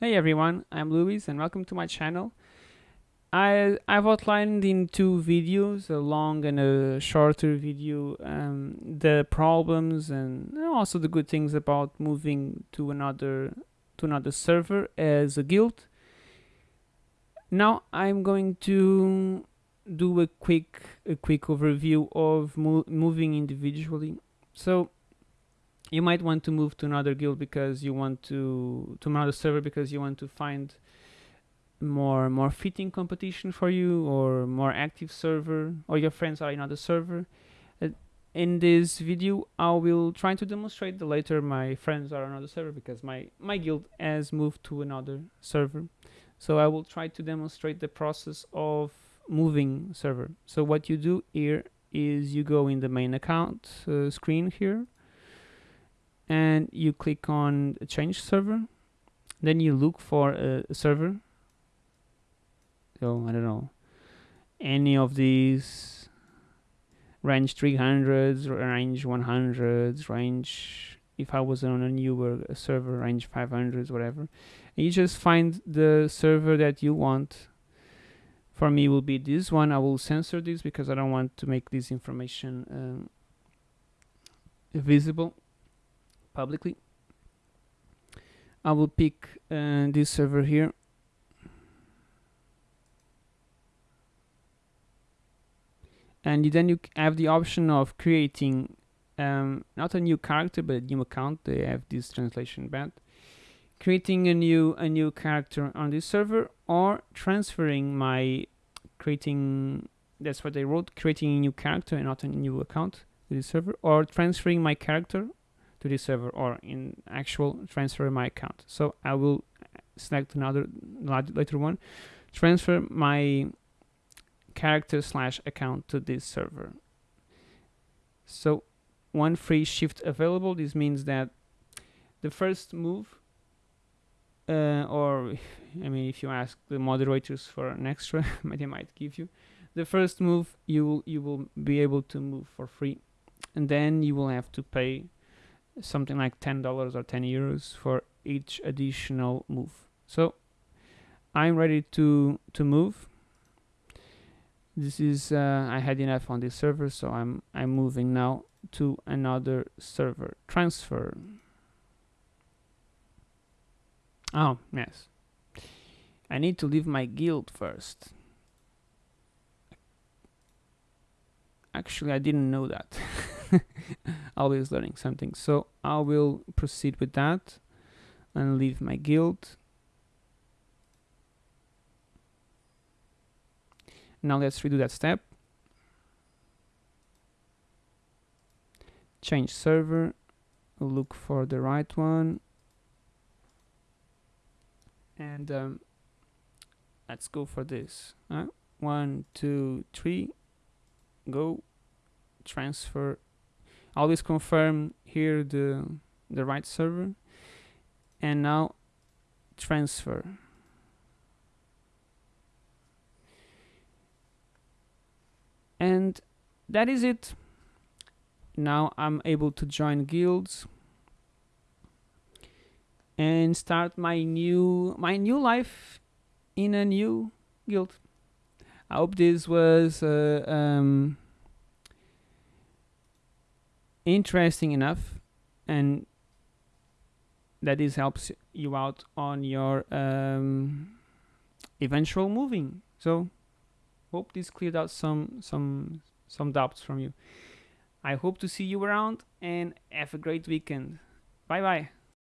Hey everyone, I'm Luis and welcome to my channel. I, I've outlined in two videos, a long and a shorter video, um, the problems and also the good things about moving to another to another server as a guild. Now I'm going to do a quick a quick overview of mo moving individually. So you might want to move to another guild because you want to to another server because you want to find more more fitting competition for you or more active server or your friends are in another server. Uh, in this video I will try to demonstrate the later my friends are on another server because my my guild has moved to another server. So I will try to demonstrate the process of moving server. So what you do here is you go in the main account uh, screen here and you click on change server. Then you look for a, server. So I don't know. Any of these. Range 300s range 100s range if I was on a newer server range 500s whatever. And you just find the server that you want. For me will be this one. I will censor this because I don't want to make this information um, visible publicly. I will pick uh, this server here. And then you have the option of creating um, not a new character but a new account. They have this translation bad. Creating a new a new character on this server or transferring my creating that's what they wrote creating a new character and not a new account to this server or transferring my character to this server or in actual transfer my account. So I will select another later one, transfer my character slash account to this server. So one free shift available. This means that the first move, uh, or I mean, if you ask the moderators for an extra, they might give you. The first move you will you will be able to move for free, and then you will have to pay something like $10 or 10 euros for each additional move. So I'm ready to, to move. This is, uh, I had enough on this server, so I'm, I'm moving now to another server. Transfer. Oh, yes. I need to leave my guild first. Actually, I didn't know that. always learning something. So I will proceed with that and leave my guild. Now let's redo that step. Change server, look for the right one. And um, let's go for this. One, two, three, go, transfer always confirm here the the right server. And now transfer. And that is it. Now I'm able to join guilds and start my new my new life in a new guild. I hope this was uh, um, interesting enough and that this helps you out on your um, eventual moving. So hope this cleared out some some some doubts from you. I hope to see you around and have a great weekend. Bye bye